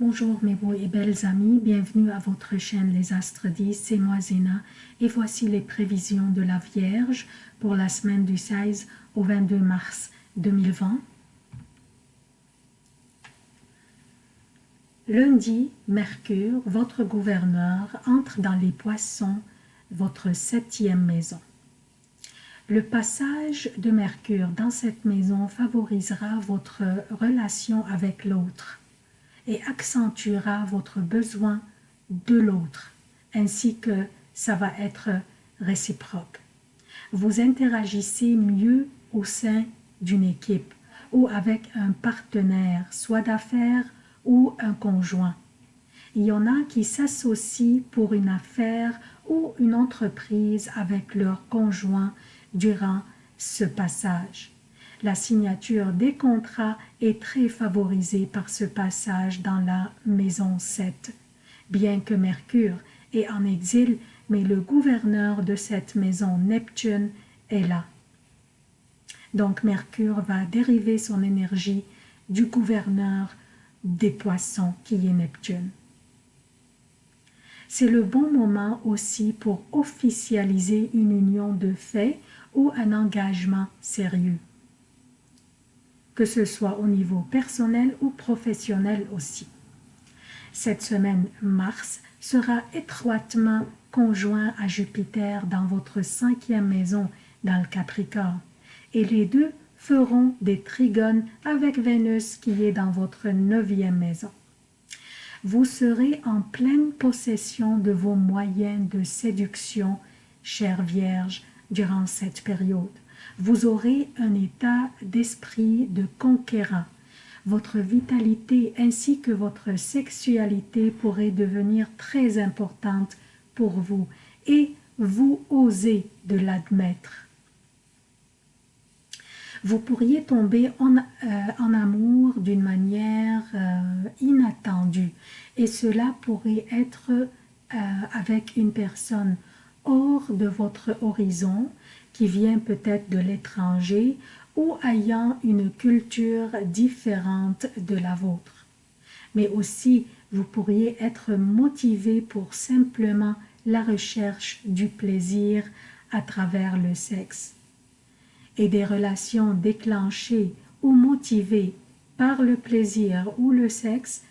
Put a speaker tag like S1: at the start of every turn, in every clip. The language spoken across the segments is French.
S1: Bonjour mes beaux et belles amis, bienvenue à votre chaîne Les Astres 10, c'est moi Zéna et voici les prévisions de la Vierge pour la semaine du 16 au 22 mars 2020. Lundi, Mercure, votre gouverneur, entre dans les poissons, votre septième maison. Le passage de Mercure dans cette maison favorisera votre relation avec l'autre et accentuera votre besoin de l'autre, ainsi que ça va être réciproque. Vous interagissez mieux au sein d'une équipe ou avec un partenaire, soit d'affaires ou un conjoint. Il y en a qui s'associent pour une affaire ou une entreprise avec leur conjoint durant ce passage. La signature des contrats est très favorisée par ce passage dans la maison 7. Bien que Mercure est en exil, mais le gouverneur de cette maison, Neptune, est là. Donc Mercure va dériver son énergie du gouverneur des poissons qui est Neptune. C'est le bon moment aussi pour officialiser une union de fait ou un engagement sérieux que ce soit au niveau personnel ou professionnel aussi. Cette semaine, Mars sera étroitement conjoint à Jupiter dans votre cinquième maison dans le Capricorne et les deux feront des trigones avec Vénus qui est dans votre neuvième maison. Vous serez en pleine possession de vos moyens de séduction, chère Vierge, durant cette période vous aurez un état d'esprit de conquérant. Votre vitalité ainsi que votre sexualité pourraient devenir très importantes pour vous et vous osez de l'admettre. Vous pourriez tomber en, euh, amour d'une manière euh, inattendue et cela pourrait être euh, avec une personne hors de votre horizon qui vient peut-être de l'étranger ou ayant une culture différente de la vôtre. Mais aussi, vous pourriez être motivé pour simplement la recherche du plaisir à travers le sexe. Et des relations déclenchées ou motivées par le plaisir ou le sexe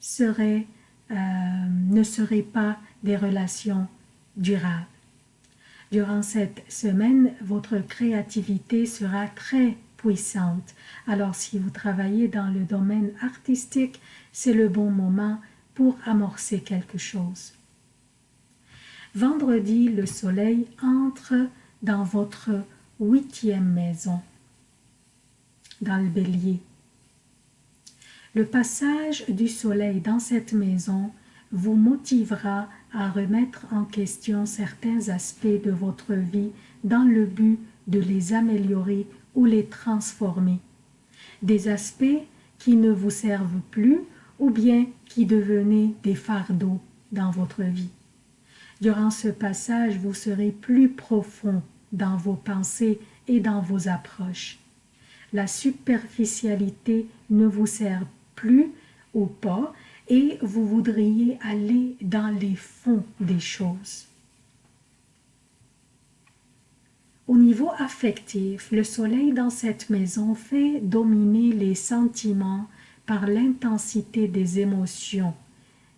S1: seraient, euh, ne seraient pas des relations durables. Durant cette semaine, votre créativité sera très puissante. Alors si vous travaillez dans le domaine artistique, c'est le bon moment pour amorcer quelque chose. Vendredi, le soleil entre dans votre huitième maison, dans le bélier. Le passage du soleil dans cette maison vous motivera à remettre en question certains aspects de votre vie dans le but de les améliorer ou les transformer. Des aspects qui ne vous servent plus ou bien qui devenaient des fardeaux dans votre vie. Durant ce passage, vous serez plus profond dans vos pensées et dans vos approches. La superficialité ne vous sert plus ou pas et vous voudriez aller dans les fonds des choses. Au niveau affectif, le soleil dans cette maison fait dominer les sentiments par l'intensité des émotions,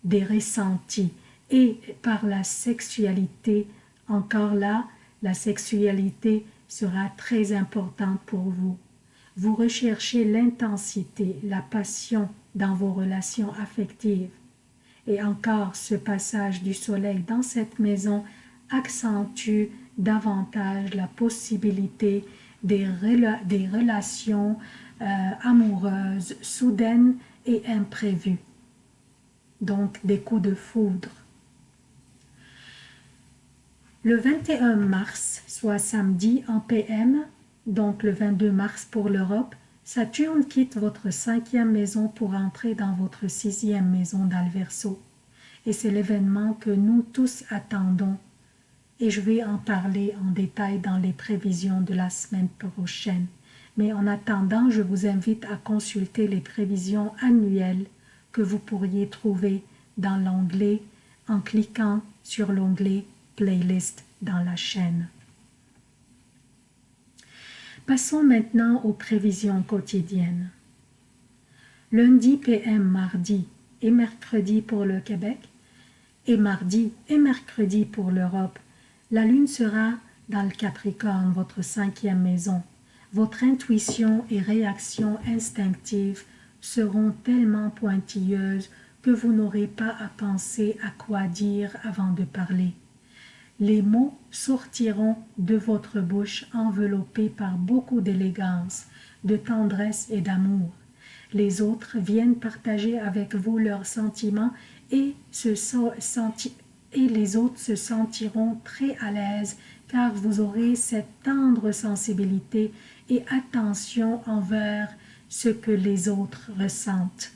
S1: des ressentis et par la sexualité. Encore là, la sexualité sera très importante pour vous. Vous recherchez l'intensité, la passion, dans vos relations affectives. Et encore, ce passage du soleil dans cette maison accentue davantage la possibilité des, relations euh, amoureuses soudaines et imprévues. Donc, des coups de foudre. Le 21 mars, soit samedi en PM, donc le 22 mars pour l'Europe, Saturne quitte votre cinquième maison pour entrer dans votre sixième maison d'Alverso. Et c'est l'événement que nous tous attendons. Et je vais en parler en détail dans les prévisions de la semaine prochaine. Mais en attendant, je vous invite à consulter les prévisions annuelles que vous pourriez trouver dans l'onglet en cliquant sur l'onglet Playlist dans la chaîne. Passons maintenant aux prévisions quotidiennes. Lundi PM, mardi et mercredi pour le Québec et mardi et mercredi pour l'Europe, la Lune sera dans le Capricorne, votre cinquième maison. Votre intuition et réaction instinctive seront tellement pointilleuses que vous n'aurez pas à penser à quoi dire avant de parler. Les mots sortiront de votre bouche enveloppés par beaucoup d'élégance, de tendresse et d'amour. Les autres viennent partager avec vous leurs sentiments et, et les autres se sentiront très à l'aise car vous aurez cette tendre sensibilité et attention envers ce que les autres ressentent.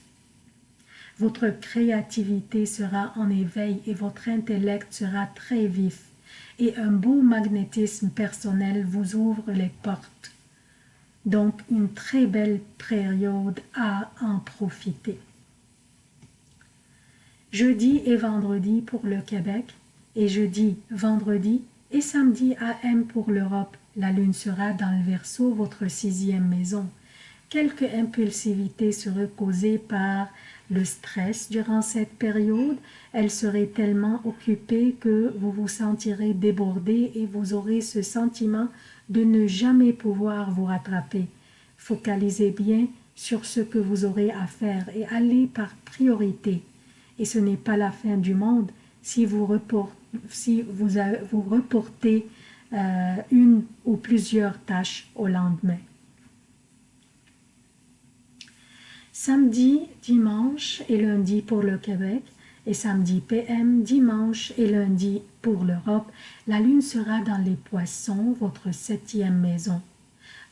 S1: Votre créativité sera en éveil et votre intellect sera très vif et un beau magnétisme personnel vous ouvre les portes. Donc une très belle période à en profiter. Jeudi et vendredi pour le Québec et jeudi, vendredi et samedi AM pour l'Europe. La lune sera dans le Verseau, votre sixième maison. Quelque impulsivité serait causée par le stress durant cette période. Elle serait tellement occupée que vous vous sentirez débordé et vous aurez ce sentiment de ne jamais pouvoir vous rattraper. Focalisez bien sur ce que vous aurez à faire et allez par priorité. Et ce n'est pas la fin du monde si vous, vous reportez euh, une ou plusieurs tâches au lendemain. Samedi, dimanche et lundi pour le Québec et samedi PM, dimanche et lundi pour l'Europe, la lune sera dans les poissons, votre septième maison.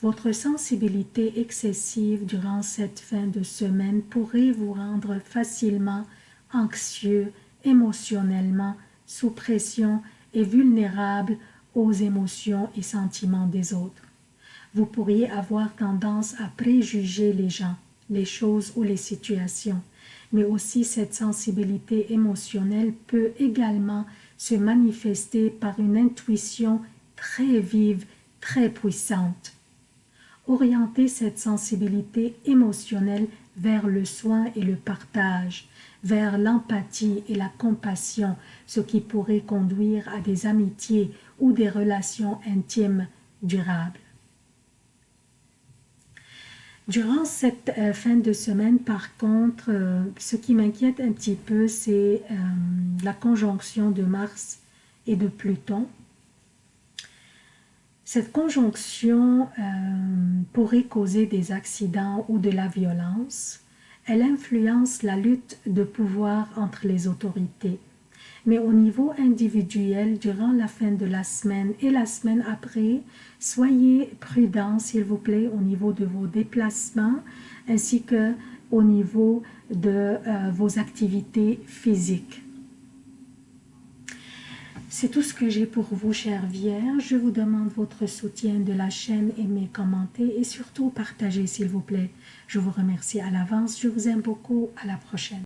S1: Votre sensibilité excessive durant cette fin de semaine pourrait vous rendre facilement anxieux, émotionnellement, sous pression et vulnérable aux émotions et sentiments des autres. Vous pourriez avoir tendance à préjuger les gens, les choses ou les situations, mais aussi cette sensibilité émotionnelle peut également se manifester par une intuition très vive, très puissante. Orienter cette sensibilité émotionnelle vers le soin et le partage, vers l'empathie et la compassion, ce qui pourrait conduire à des amitiés ou des relations intimes durables. Durant cette euh, fin de semaine, par contre, euh, ce qui m'inquiète un petit peu, c'est euh, la conjonction de Mars et de Pluton. Cette conjonction pourrait causer des accidents ou de la violence. Elle influence la lutte de pouvoir entre les autorités mais au niveau individuel, durant la fin de la semaine et la semaine après, soyez prudents, s'il vous plaît, au niveau de vos déplacements, ainsi que au niveau de euh, vos activités physiques. C'est tout ce que j'ai pour vous, chers vierges. Je vous demande votre soutien de la chaîne, aimez, commentez et surtout partagez, s'il vous plaît. Je vous remercie à l'avance. Je vous aime beaucoup. À la prochaine.